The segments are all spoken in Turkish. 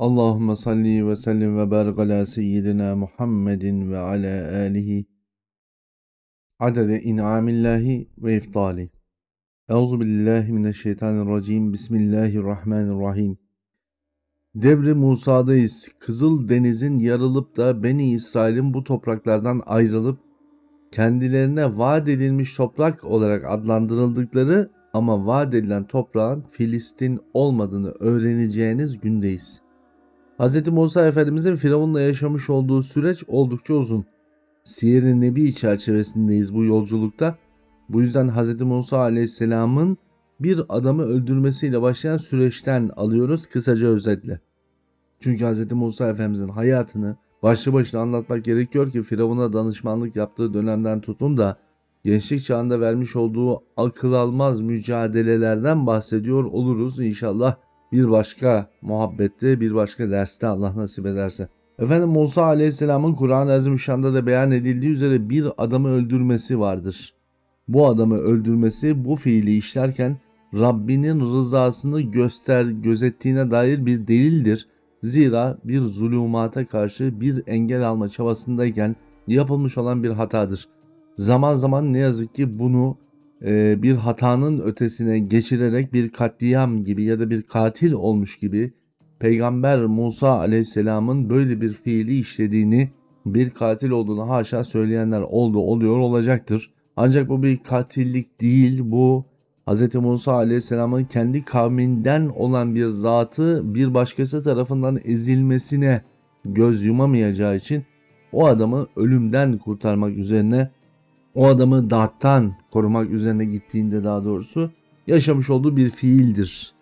Allahümme salli ve sellim ve barik ala seyyidina Muhammedin ve ala alihi adede in'amillahi ve iftali. Euzu billahi mineşşeytanirracim. Bismillahirrahmanirrahim. Devri Musa'dayız. Kızıl Deniz'in yarılıp da Beni İsrail'in bu topraklardan ayrılıp kendilerine vaat edilmiş toprak olarak adlandırıldıkları ama vaat edilen toprağın Filistin olmadığını öğreneceğiniz gündeyiz. Hz. Musa Efendimizin Firavun'la yaşamış olduğu süreç oldukça uzun. Siyer-i Nebi çerçevesindeyiz bu yolculukta. Bu yüzden Hz. Musa Aleyhisselam'ın bir adamı öldürmesiyle başlayan süreçten alıyoruz kısaca özetle. Çünkü Hz. Musa Efendimizin hayatını başlı başına anlatmak gerekiyor ki Firavun'a danışmanlık yaptığı dönemden tutun da gençlik çağında vermiş olduğu akıl almaz mücadelelerden bahsediyor oluruz inşallah bir başka muhabbette bir başka derste Allah nasip ederse. Efendim Musa Aleyhisselam'ın Kur'an-ı Azimüşşan'da da beyan edildiği üzere bir adamı öldürmesi vardır. Bu adamı öldürmesi bu fiili işlerken Rabbinin rızasını göster gözettiğine dair bir delildir. Zira bir zulümata karşı bir engel alma çabasındayken yapılmış olan bir hatadır. Zaman zaman ne yazık ki bunu e, bir hatanın ötesine geçirerek bir katliam gibi ya da bir katil olmuş gibi Peygamber Musa aleyhisselamın böyle bir fiili işlediğini bir katil olduğunu haşa söyleyenler oldu oluyor olacaktır. Ancak bu bir katillik değil bu Hz. Musa aleyhisselamın kendi kavminden olan bir zatı bir başkası tarafından ezilmesine göz yumamayacağı için o adamı ölümden kurtarmak üzerine o adamı darttan korumak üzerine gittiğinde daha doğrusu yaşamış olduğu bir fiildir.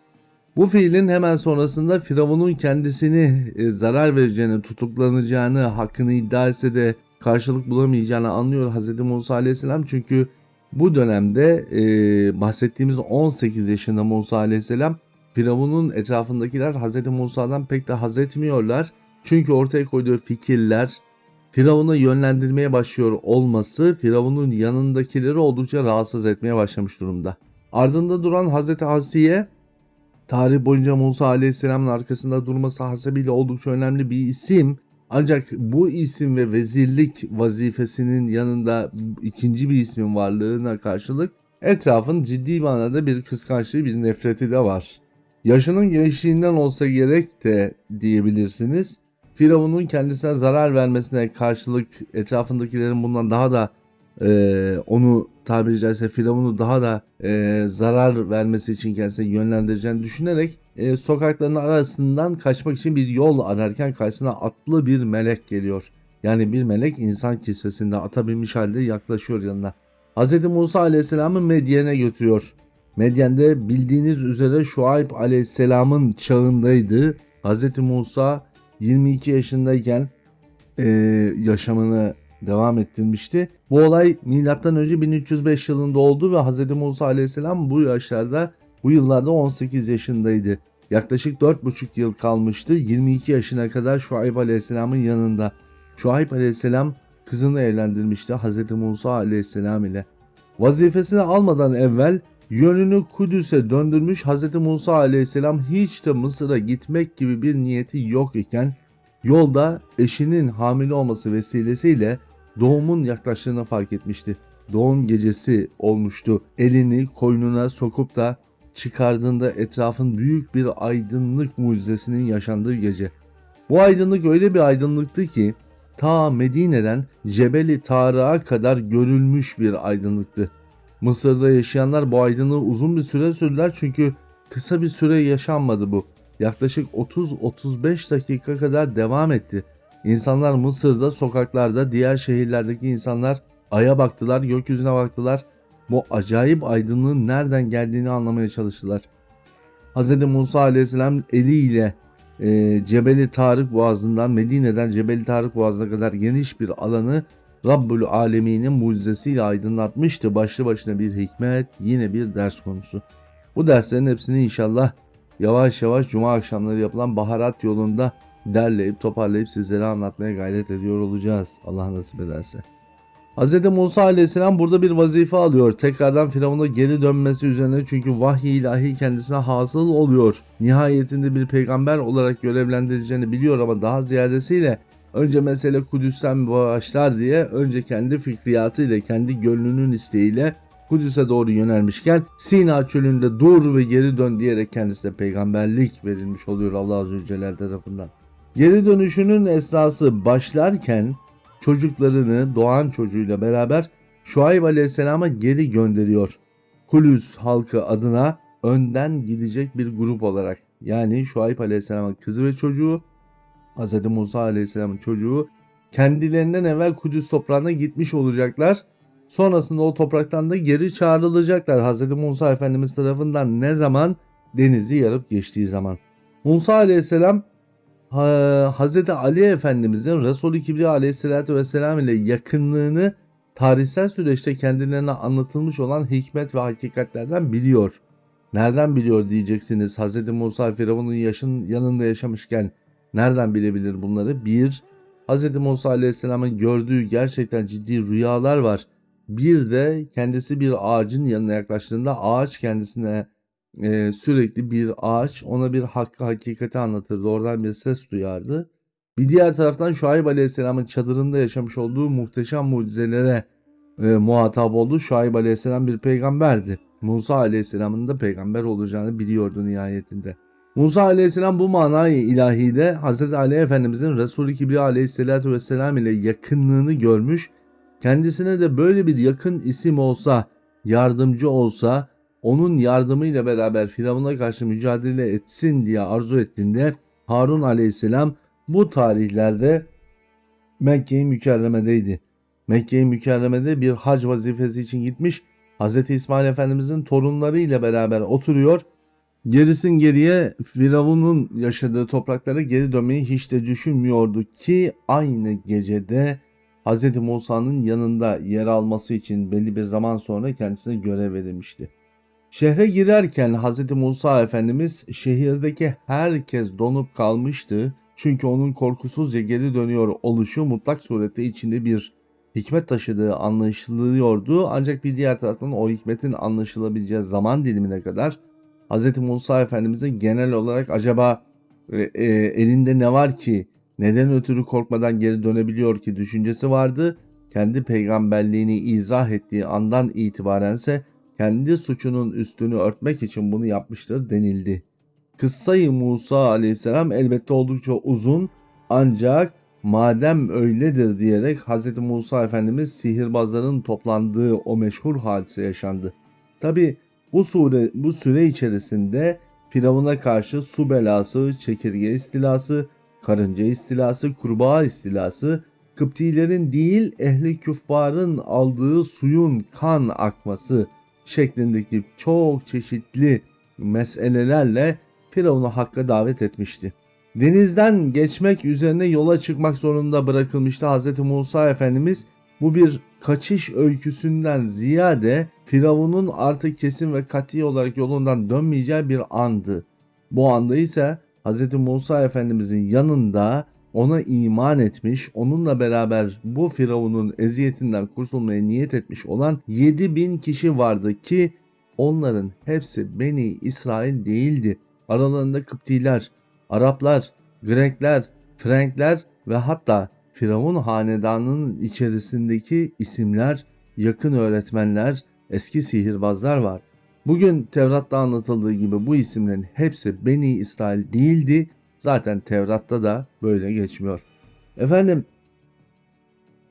Bu fiilin hemen sonrasında Firavun'un kendisini e, zarar vereceğini, tutuklanacağını, hakkını iddia etse de karşılık bulamayacağını anlıyor Hz. Musa Aleyhisselam. Çünkü bu dönemde e, bahsettiğimiz 18 yaşında Musa Aleyhisselam Firavun'un etrafındakiler Hz. Musa'dan pek de haz etmiyorlar. Çünkü ortaya koyduğu fikirler, Firavun'u yönlendirmeye başlıyor olması Firavun'un yanındakileri oldukça rahatsız etmeye başlamış durumda. Ardında duran Hazreti Asiye tarih boyunca Musa Aleyhisselam'ın arkasında durması hasebiyle oldukça önemli bir isim. Ancak bu isim ve vezirlik vazifesinin yanında ikinci bir ismin varlığına karşılık etrafın ciddi manada bir kıskançlığı bir nefreti de var. Yaşının gençliğinden olsa gerek de diyebilirsiniz. Firavun'un kendisine zarar vermesine karşılık etrafındakilerin bundan daha da e, onu tabiri caizse Firavun'u daha da e, zarar vermesi için kendisine yönlendireceğini düşünerek e, sokakların arasından kaçmak için bir yol ararken karşısına atlı bir melek geliyor. Yani bir melek insan kisvesinde ata binmiş halde yaklaşıyor yanına. Hz. Musa aleyhisselamı Medyen'e götürüyor. Medyen'de bildiğiniz üzere Şuayb aleyhisselamın çağındaydı. Hz. Musa 22 yaşındayken e, yaşamını devam ettirmişti. Bu olay M.Ö. 1305 yılında oldu ve Hz. Musa aleyhisselam bu yaşlarda bu yıllarda 18 yaşındaydı. Yaklaşık 4,5 yıl kalmıştı 22 yaşına kadar Şuayb aleyhisselamın yanında. Şuayb aleyhisselam kızını evlendirmişti Hz. Musa aleyhisselam ile. Vazifesini almadan evvel yönünü Kudüs'e döndürmüş Hz. Musa aleyhisselam hiç de Mısır'a gitmek gibi bir niyeti yok iken yolda eşinin hamile olması vesilesiyle doğumun yaklaştığını fark etmişti. Doğum gecesi olmuştu. Elini koynuna sokup da çıkardığında etrafın büyük bir aydınlık mucizesinin yaşandığı gece. Bu aydınlık öyle bir aydınlıktı ki ta Medine'den Cebeli Tarık'a kadar görülmüş bir aydınlıktı. Mısır'da yaşayanlar bu aydınlığı uzun bir süre sürdüler çünkü kısa bir süre yaşanmadı bu. Yaklaşık 30-35 dakika kadar devam etti. İnsanlar Mısır'da, sokaklarda, diğer şehirlerdeki insanlar aya baktılar, gökyüzüne baktılar. Bu acayip aydınlığın nereden geldiğini anlamaya çalıştılar. Hz. Musa aleyhisselam eliyle e, Cebeli Tarık Boğazı'ndan Medine'den Cebeli Tarık Boğazı'na kadar geniş bir alanı Rabbül Alemin'in mucizesiyle aydınlatmıştı. Başlı başına bir hikmet, yine bir ders konusu. Bu derslerin hepsini inşallah yavaş yavaş cuma akşamları yapılan baharat yolunda derleyip toparlayıp sizlere anlatmaya gayret ediyor olacağız. Allah nasip ederse. Hz. Musa aleyhisselam burada bir vazife alıyor. Tekrardan Firavun'a geri dönmesi üzerine çünkü vahiy ilahi kendisine hasıl oluyor. Nihayetinde bir peygamber olarak görevlendireceğini biliyor ama daha ziyadesiyle önce mesele Kudüs'ten başlar diye önce kendi fikriyatıyla, kendi gönlünün isteğiyle Kudüs'e doğru yönelmişken Sina çölünde dur ve geri dön diyerek kendisine peygamberlik verilmiş oluyor Allah Azze ve Celle tarafından. Geri dönüşünün esası başlarken çocuklarını doğan çocuğuyla beraber Şuayb Aleyhisselam'a geri gönderiyor. Kulüs halkı adına önden gidecek bir grup olarak. Yani Şuayb Aleyhisselam'ın kızı ve çocuğu, Hz. Musa Aleyhisselam'ın çocuğu kendilerinden evvel Kudüs toprağına gitmiş olacaklar. Sonrasında o topraktan da geri çağrılacaklar Hz. Musa Efendimiz tarafından ne zaman? Denizi yarıp geçtiği zaman. Musa Aleyhisselam Hz. Ali Efendimizin Resulü Kibriya Aleyhisselatü Vesselam ile yakınlığını tarihsel süreçte kendilerine anlatılmış olan hikmet ve hakikatlerden biliyor. Nereden biliyor diyeceksiniz Hz. Musa Firavun'un yaşın yanında yaşamışken nereden bilebilir bunları? Bir, Hz. Musa Aleyhisselam'ın gördüğü gerçekten ciddi rüyalar var. Bir de kendisi bir ağacın yanına yaklaştığında ağaç kendisine e, sürekli bir ağaç ona bir hakkı hakikati anlatırdı. Oradan bir ses duyardı. Bir diğer taraftan Şuayb Aleyhisselam'ın çadırında yaşamış olduğu muhteşem mucizelere e, muhatap oldu. Şuayb Aleyhisselam bir peygamberdi. Musa Aleyhisselam'ın da peygamber olacağını biliyordu nihayetinde. Musa Aleyhisselam bu manayı ilahide Hz. Ali Efendimizin Kibriya Aleyhisselatü Vesselam ile yakınlığını görmüş. Kendisine de böyle bir yakın isim olsa, yardımcı olsa, onun yardımıyla beraber Firavun'a karşı mücadele etsin diye arzu ettiğinde Harun aleyhisselam bu tarihlerde Mekke-i Mükerreme'deydi. Mekke-i Mükerreme'de bir hac vazifesi için gitmiş. Hz. İsmail Efendimizin torunları ile beraber oturuyor. Gerisin geriye Firavun'un yaşadığı topraklara geri dönmeyi hiç de düşünmüyordu ki aynı gecede Hz. Musa'nın yanında yer alması için belli bir zaman sonra kendisine görev verilmişti. Şehre girerken Hz. Musa Efendimiz şehirdeki herkes donup kalmıştı. Çünkü onun korkusuzca geri dönüyor oluşu mutlak surette içinde bir hikmet taşıdığı anlaşılıyordu. Ancak bir diğer taraftan o hikmetin anlaşılabileceği zaman dilimine kadar Hz. Musa Efendimiz'in genel olarak acaba e, e, elinde ne var ki neden ötürü korkmadan geri dönebiliyor ki düşüncesi vardı. Kendi peygamberliğini izah ettiği andan itibarense kendi suçunun üstünü örtmek için bunu yapmıştır denildi. Kıssayı Musa aleyhisselam elbette oldukça uzun ancak madem öyledir diyerek Hz. Musa Efendimiz sihirbazların toplandığı o meşhur hadise yaşandı. Tabi bu, sure, bu süre içerisinde Firavun'a karşı su belası, çekirge istilası, karınca istilası, kurbağa istilası, Kıptilerin değil ehli küffarın aldığı suyun kan akması, şeklindeki çok çeşitli meselelerle Firavun'u Hakk'a davet etmişti. Denizden geçmek üzerine yola çıkmak zorunda bırakılmıştı Hz. Musa Efendimiz bu bir kaçış öyküsünden ziyade Firavun'un artık kesin ve kat'i olarak yolundan dönmeyeceği bir andı. Bu anda ise Hz. Musa Efendimizin yanında ona iman etmiş, onunla beraber bu Firavun'un eziyetinden kurtulmaya niyet etmiş olan 7000 kişi vardı ki onların hepsi Beni İsrail değildi. Aralarında Kıptiler, Araplar, Grekler, Frankler ve hatta Firavun hanedanının içerisindeki isimler, yakın öğretmenler, eski sihirbazlar var. Bugün Tevrat'ta anlatıldığı gibi bu isimlerin hepsi Beni İsrail değildi Zaten Tevrat'ta da böyle geçmiyor. Efendim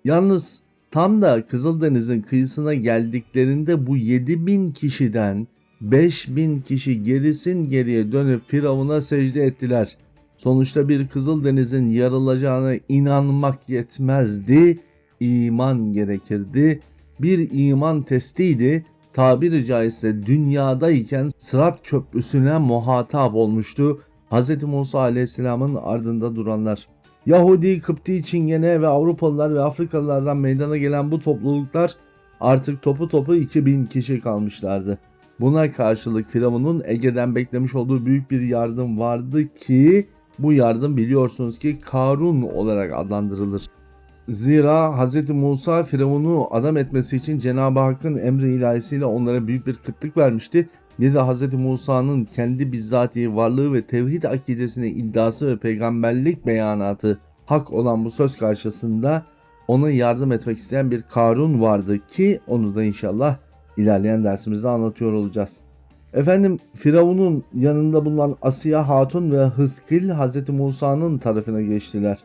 yalnız tam da Kızıldeniz'in kıyısına geldiklerinde bu 7000 kişiden 5000 kişi gerisin geriye dönüp Firavun'a secde ettiler. Sonuçta bir Kızıldeniz'in yarılacağına inanmak yetmezdi, iman gerekirdi. Bir iman testiydi. Tabiri caizse dünyadayken Sırat Köprüsü'ne muhatap olmuştu Hz. Musa aleyhisselamın ardında duranlar. Yahudi, Kıpti, Çingene ve Avrupalılar ve Afrikalılardan meydana gelen bu topluluklar artık topu topu 2000 kişi kalmışlardı. Buna karşılık Firavun'un Ege'den beklemiş olduğu büyük bir yardım vardı ki bu yardım biliyorsunuz ki Karun olarak adlandırılır. Zira Hz. Musa Firavun'u adam etmesi için Cenab-ı Hakk'ın emri ilahisiyle onlara büyük bir kıtlık vermişti. Bir de Hz. Musa'nın kendi bizzati varlığı ve tevhid akidesine iddiası ve peygamberlik beyanatı hak olan bu söz karşısında ona yardım etmek isteyen bir Karun vardı ki onu da inşallah ilerleyen dersimizde anlatıyor olacağız. Efendim Firavun'un yanında bulunan Asiya Hatun ve Hızkil Hz. Musa'nın tarafına geçtiler.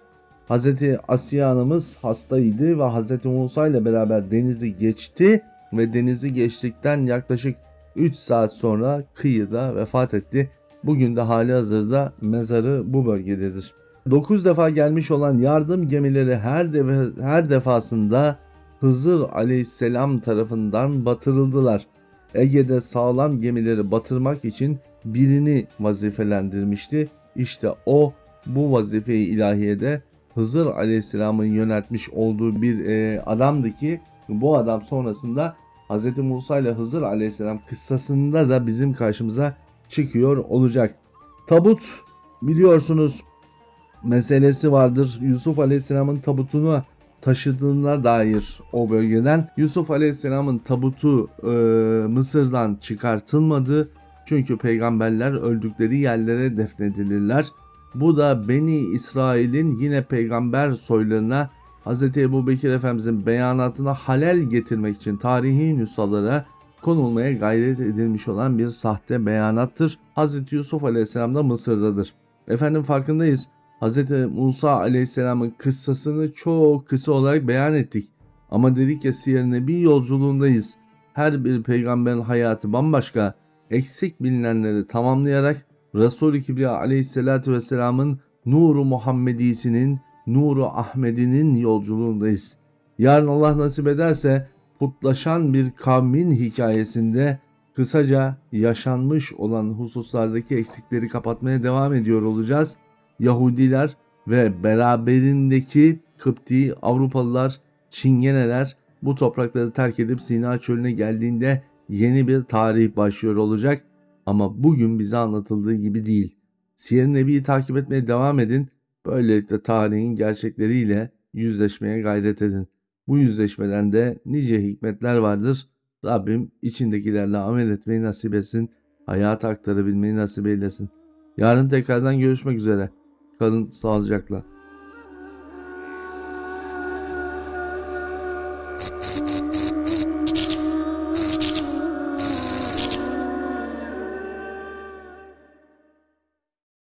Hz. Asiye anamız hastaydı ve Hz. Musa ile beraber denizi geçti ve denizi geçtikten yaklaşık 3 saat sonra kıyıda vefat etti. Bugün de hali hazırda mezarı bu bölgededir. 9 defa gelmiş olan yardım gemileri her, defa, her defasında Hızır aleyhisselam tarafından batırıldılar. Ege'de sağlam gemileri batırmak için birini vazifelendirmişti. İşte o bu vazifeyi ilahiyede Hızır aleyhisselamın yöneltmiş olduğu bir e, adamdı ki bu adam sonrasında Hz. Musa ile Hızır aleyhisselam kıssasında da bizim karşımıza çıkıyor olacak. Tabut biliyorsunuz meselesi vardır. Yusuf aleyhisselamın tabutunu taşıdığına dair o bölgeden Yusuf Aleyhisselam'ın tabutu e, Mısır'dan çıkartılmadı. Çünkü peygamberler öldükleri yerlere defnedilirler. Bu da Beni İsrail'in yine peygamber soylarına Hz. Ebu Bekir Efendimizin beyanatına halel getirmek için tarihi nüshalara konulmaya gayret edilmiş olan bir sahte beyanattır. Hz. Yusuf Aleyhisselam da Mısır'dadır. Efendim farkındayız. Hz. Musa Aleyhisselam'ın kıssasını çok kısa olarak beyan ettik. Ama dedik ya Siyer Nebi yolculuğundayız. Her bir peygamberin hayatı bambaşka. Eksik bilinenleri tamamlayarak Resul-i Kibriya Aleyhisselatü Vesselam'ın Nuru Muhammedisinin, Nuru Ahmedi'nin yolculuğundayız. Yarın Allah nasip ederse putlaşan bir kavmin hikayesinde kısaca yaşanmış olan hususlardaki eksikleri kapatmaya devam ediyor olacağız. Yahudiler ve beraberindeki Kıpti, Avrupalılar, Çingeneler bu toprakları terk edip Sina çölüne geldiğinde yeni bir tarih başlıyor olacak. Ama bugün bize anlatıldığı gibi değil. Siyer Nebi'yi takip etmeye devam edin. Böylelikle tarihin gerçekleriyle yüzleşmeye gayret edin. Bu yüzleşmeden de nice hikmetler vardır. Rabbim içindekilerle amel etmeyi nasip etsin. Hayata aktarabilmeyi nasip eylesin. Yarın tekrardan görüşmek üzere. Kalın sağlıcakla.